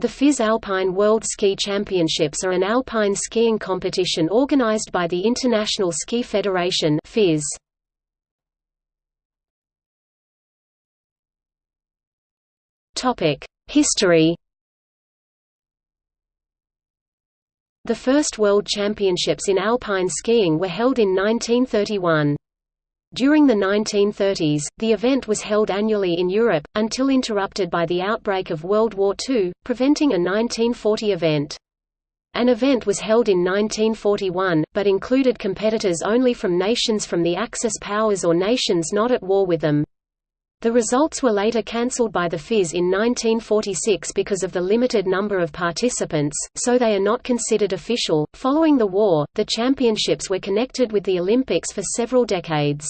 The FIS Alpine World Ski Championships are an alpine skiing competition organized by the International Ski Federation FIS. History The first World Championships in alpine skiing were held in 1931. During the 1930s, the event was held annually in Europe, until interrupted by the outbreak of World War II, preventing a 1940 event. An event was held in 1941, but included competitors only from nations from the Axis powers or nations not at war with them. The results were later cancelled by the FIS in 1946 because of the limited number of participants, so they are not considered official. Following the war, the championships were connected with the Olympics for several decades.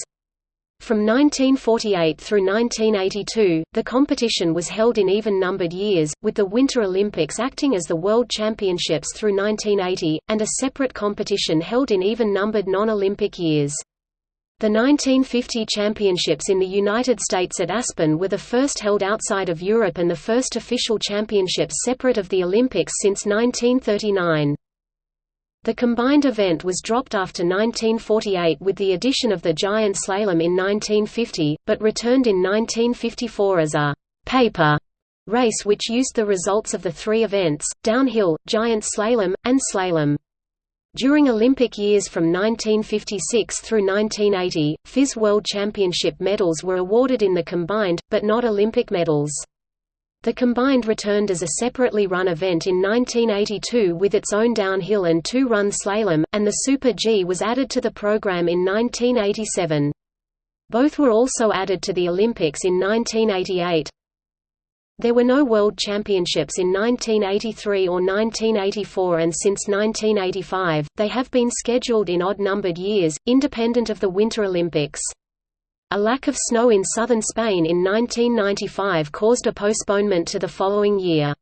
From 1948 through 1982, the competition was held in even-numbered years, with the Winter Olympics acting as the World Championships through 1980, and a separate competition held in even-numbered non-Olympic years. The 1950 championships in the United States at Aspen were the first held outside of Europe and the first official championships separate of the Olympics since 1939. The combined event was dropped after 1948 with the addition of the giant slalom in 1950, but returned in 1954 as a «paper» race which used the results of the three events, downhill, giant slalom, and slalom. During Olympic years from 1956 through 1980, FIS World Championship medals were awarded in the combined, but not Olympic medals. The combined returned as a separately run event in 1982 with its own downhill and two-run slalom, and the Super G was added to the program in 1987. Both were also added to the Olympics in 1988. There were no World Championships in 1983 or 1984 and since 1985, they have been scheduled in odd-numbered years, independent of the Winter Olympics. A lack of snow in southern Spain in 1995 caused a postponement to the following year.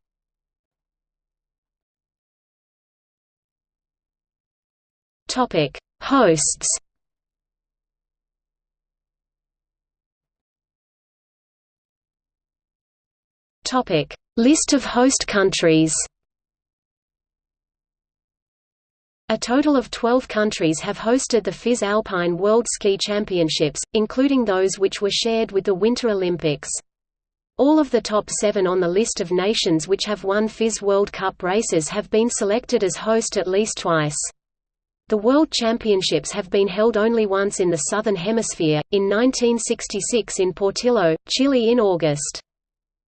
Topic: Hosts. Topic: List of host countries. A total of 12 countries have hosted the FIS Alpine World Ski Championships, including those which were shared with the Winter Olympics. All of the top seven on the list of nations which have won FIS World Cup races have been selected as host at least twice. The World Championships have been held only once in the Southern Hemisphere, in 1966 in Portillo, Chile in August.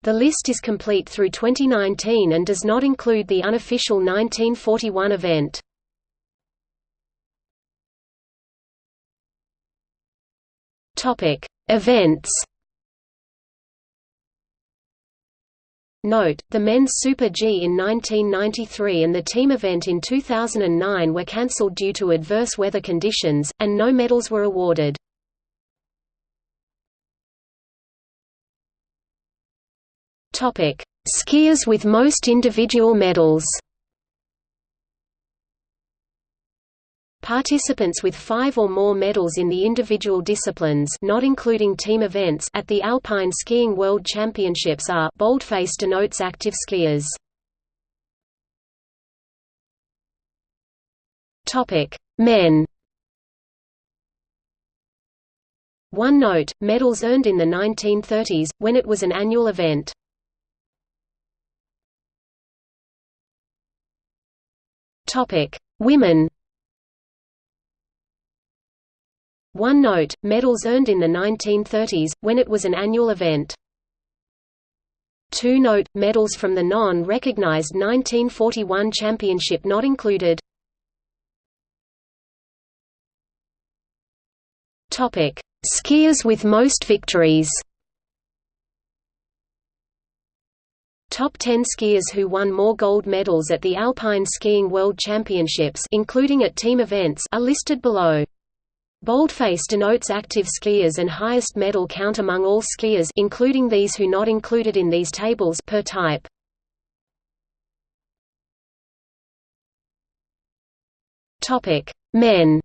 The list is complete through 2019 and does not include the unofficial 1941 event. Topic: Events. Note, the men's Super G in 1993 and the team event in 2009 were cancelled due to adverse weather conditions, and no medals were awarded. Skiers with most individual medals Participants with five or more medals in the individual disciplines not including team events at the Alpine Skiing World Championships are boldface denotes active skiers. Men One note, medals earned in the 1930s, when it was an annual event. Women One note, medals earned in the 1930s, when it was an annual event. Two note, medals from the non-recognized 1941 championship not included. Skiers with most victories Top 10 skiers who won more gold medals at the Alpine Skiing World Championships including at team events are listed below. Boldface denotes active skiers and highest medal count among all skiers including these who not included in these tables per type. Topic: Men.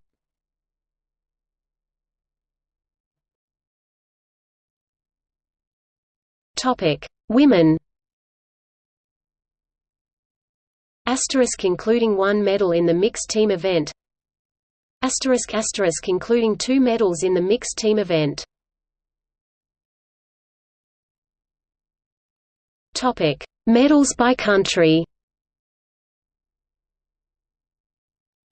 Topic: Women. Asterisk including one medal in the mixed team event Asterisk asterisk including two medals in the mixed team event Topic: Medals by country.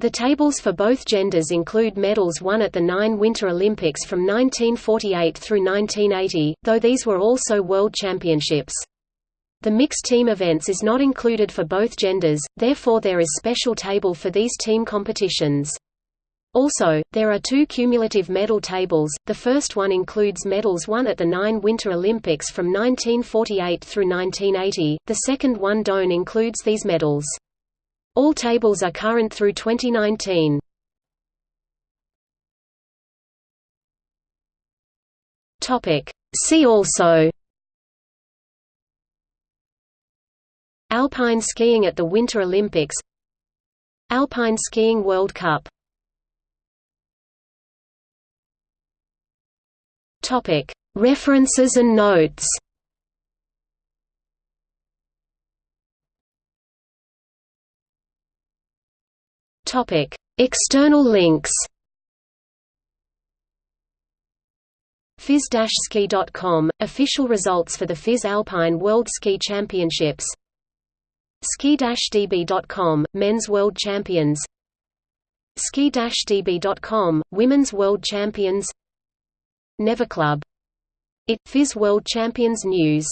The tables for both genders include medals won at the nine Winter Olympics from 1948 through 1980, though these were also World Championships. The mixed team events is not included for both genders, therefore there is special table for these team competitions. Also, there are two cumulative medal tables, the first one includes medals won at the nine Winter Olympics from 1948 through 1980, the second one don't includes these medals. All tables are current through 2019. See also Alpine skiing at the Winter Olympics Alpine Skiing World Cup References and notes. External links. FIS-ski.com – Official results for the FIS Alpine World Ski Championships Ski-db.com – Men's World Champions Ski-db.com – Women's World Champions Never Club. It, FIS World Champions News